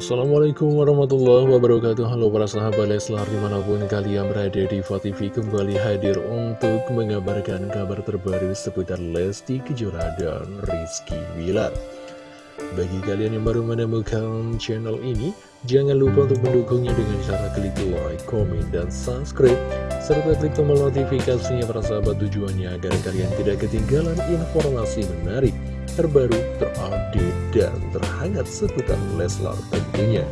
Assalamualaikum warahmatullahi wabarakatuh. Halo para sahabat Leslar di mana pun kalian berada di TV kembali hadir untuk mengabarkan kabar terbaru seputar Lesti Kejora dan Rizky Wilar Bagi kalian yang baru menemukan channel ini Jangan lupa untuk mendukungnya dengan cara klik like, komen, dan subscribe Serta klik tombol notifikasinya para sahabat tujuannya agar kalian tidak ketinggalan informasi menarik terbaru, terupdate, dan terhangat seputar Leslar tentunya.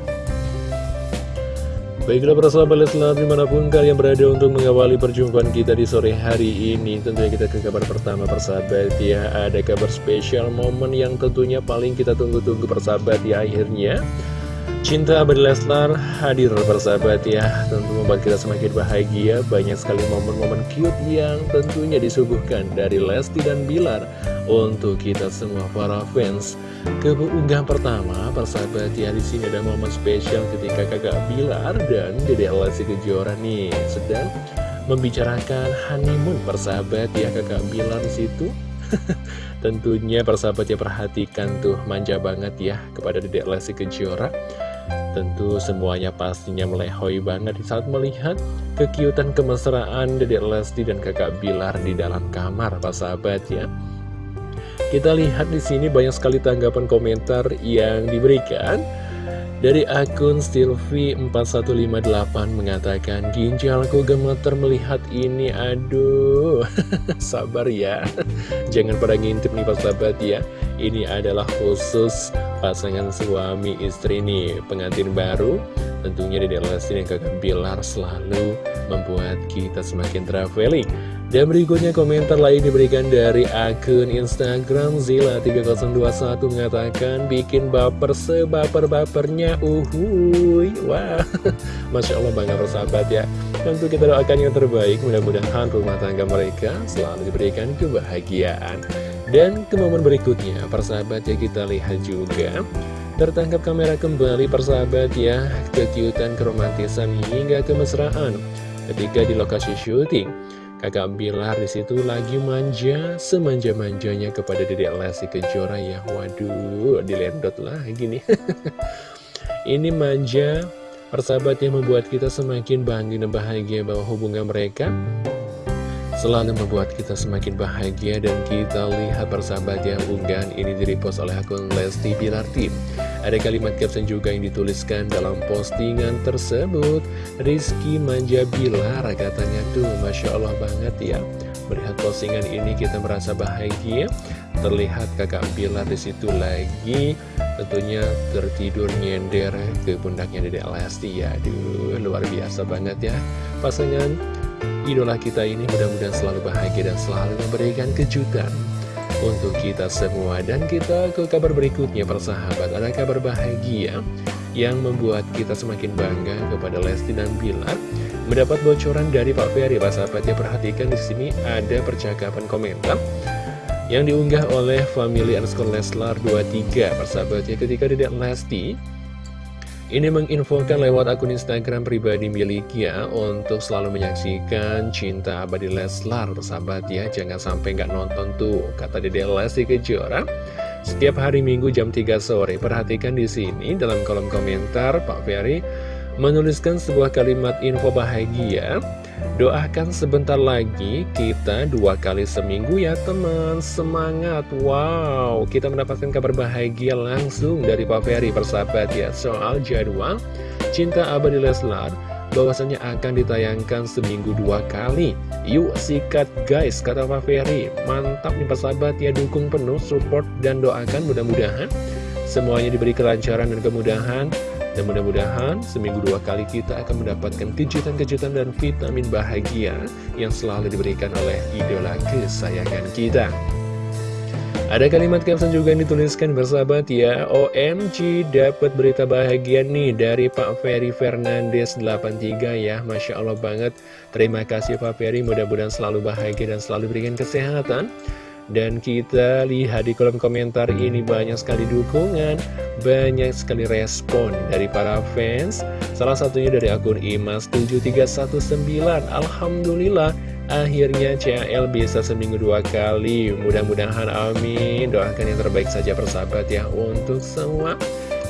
Baiklah para sahabat Leslar di mana pun kalian berada untuk mengawali perjumpaan kita di sore hari ini Tentunya kita ke kabar pertama persahabat ya Ada kabar spesial momen yang tentunya paling kita tunggu-tunggu persahabat ya akhirnya Cinta Abadi Leslar hadir bersahabat ya. Tentu membuat kita semakin bahagia. Banyak sekali momen-momen cute yang tentunya disuguhkan dari Lesti dan Bilar Untuk kita semua para fans. Keunggahan pertama persahabat ya di sini ada momen spesial ketika kakak Bilar dan Dede Lesti Kejora nih Sedang membicarakan honeymoon. Persahabat ya kakak Bilar situ. Tentunya persahabat ya perhatikan tuh manja banget ya kepada Dedek Lesti Kejora Tentu semuanya pastinya melehoi banget saat melihat kekiutan kemesraan Dedek Lesti dan kakak Bilar di dalam kamar Pak sahabat ya. Kita lihat di sini banyak sekali tanggapan komentar yang diberikan dari akun Stilvi4158 mengatakan Ginjalku gemeter melihat ini Aduh. Sabar ya. Jangan pada ngintip nih pas sahabat ya. Ini adalah khusus pasangan suami istri nih Pengantin baru. Tentunya di Lesti dan kakak Bilar selalu membuat kita semakin traveling dan berikutnya komentar lain diberikan dari akun Instagram Zila3021 mengatakan bikin baper sebaper-bapernya uhuy. Wah, Masya Allah bangga persahabat ya. Tentu kita doakan yang terbaik mudah-mudahan rumah tangga mereka selalu diberikan kebahagiaan. Dan ke momen berikutnya persahabat ya kita lihat juga. Tertangkap kamera kembali persahabat ya Kekiutan, keromantisan hingga kemesraan Ketika di lokasi syuting Kakak Bilar di situ lagi manja, semanja-manjanya kepada Dedek Lesti Kejora ya. Waduh, dilendot lah gini. Ini manja, persahabat yang membuat kita semakin bangga dan bahagia bahwa hubungan mereka selalu membuat kita semakin bahagia dan kita lihat persahabat yang unggahan ini direpost oleh akun Lesti Bilar Team. Ada kalimat caption juga yang dituliskan dalam postingan tersebut. Rizky Manja Bilar katanya tuh Masya Allah banget ya. Melihat postingan ini kita merasa bahagia. Terlihat kakak Bilar di situ lagi tentunya tertidur nyender ke pundaknya Dede Lesti ya. Aduh luar biasa banget ya. Pasangan idola kita ini mudah-mudahan selalu bahagia dan selalu memberikan kejutan untuk kita semua. Dan kita ke kabar berikutnya persahabat. Ada kabar bahagia yang membuat kita semakin bangga kepada Lesti dan Bilar. Mendapat bocoran dari Pak Ferry Pak sahabat. Ya perhatikan di sini ada percakapan komentar yang diunggah oleh family underscore Leslar 23 persahabat ya ketika tidak Lesti ini menginfokan lewat akun Instagram pribadi miliknya untuk selalu menyaksikan cinta abadi Leslar, sahabat ya. Jangan sampai nggak nonton tuh, kata Dede Lesti Kejora. Setiap hari Minggu jam 3 sore, perhatikan di sini dalam kolom komentar Pak Ferry menuliskan sebuah kalimat info bahagia Doakan sebentar lagi kita dua kali seminggu ya teman. Semangat. Wow. Kita mendapatkan kabar bahagia langsung dari Pak Ferry persahabat ya Soal jadwal Cinta Abadi Leslar bahwasanya akan ditayangkan seminggu dua kali. Yuk sikat guys kata Pak Ferry. Mantap nih persahabat ya dukung penuh support dan doakan mudah-mudahan Semuanya diberi kelancaran dan kemudahan dan mudah-mudahan seminggu dua kali kita akan mendapatkan kejutan-kejutan dan vitamin bahagia yang selalu diberikan oleh idola kesayangan kita. Ada kalimat caption juga yang dituliskan bersahabat ya OMG dapat berita bahagia nih dari Pak Ferry Fernandes 83 ya Masya Allah banget Terima kasih Pak Ferry mudah-mudahan selalu bahagia dan selalu berikan kesehatan dan kita lihat di kolom komentar ini banyak sekali dukungan, banyak sekali respon dari para fans. Salah satunya dari akun Imas7319. Alhamdulillah, akhirnya CL bisa seminggu dua kali. Mudah-mudahan amin. Doakan yang terbaik saja persahabat ya untuk semua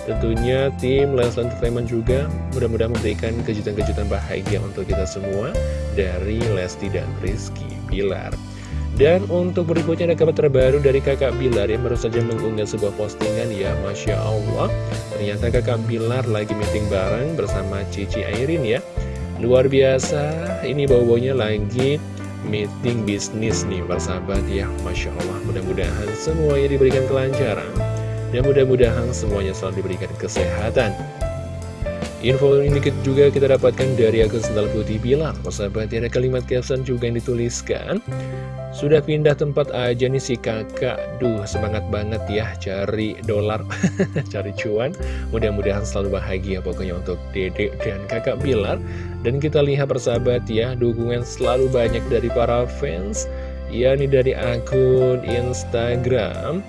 Tentunya tim Leslar Entertainment juga mudah-mudahan memberikan kejutan-kejutan bahagia untuk kita semua dari Lesti dan Rizky Bilar. Dan untuk berikutnya ada kabar terbaru dari kakak Bilar yang baru saja mengunggah sebuah postingan. Ya Masya Allah. Ternyata kakak Bilar lagi meeting bareng bersama Cici Airin ya. Luar biasa, ini bau-baunya lagi meeting bisnis nih persahabat ya. Masya Allah. Mudah-mudahan semuanya diberikan kelancaran. Dan mudah-mudahan semuanya selalu diberikan kesehatan. Info ini juga kita dapatkan dari akun Sendal Putih Bilar. Persahabat ada kalimat caption juga yang dituliskan sudah pindah tempat aja nih si kakak. Duh semangat banget ya cari dolar Cari cuan. Mudah-mudahan selalu bahagia pokoknya untuk dedek dan kakak Bilar. Dan kita lihat persahabat ya Dukungan selalu banyak dari para fans. Ya ini dari akun Instagram.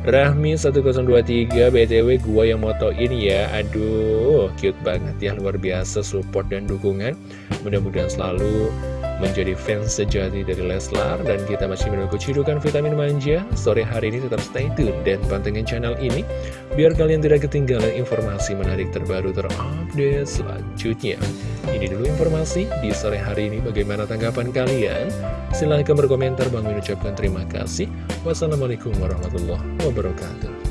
Rahmi1023 BTW gua yang motoin ya. Aduh cute banget ya luar biasa support dan dukungan. Mudah-mudahan selalu menjadi fans sejati dari Leslar dan kita masih menunggu cidukan vitamin manja. Sore hari ini tetap stay tune dan pantengin channel ini biar kalian tidak ketinggalan informasi menarik terbaru terupdate selanjutnya. Ini dulu informasi di sore hari ini. Bagaimana tanggapan kalian? Silahkan berkomentar. Bang mengucapkan terima kasih. Wassalamualaikum warahmatullahi wabarakatuh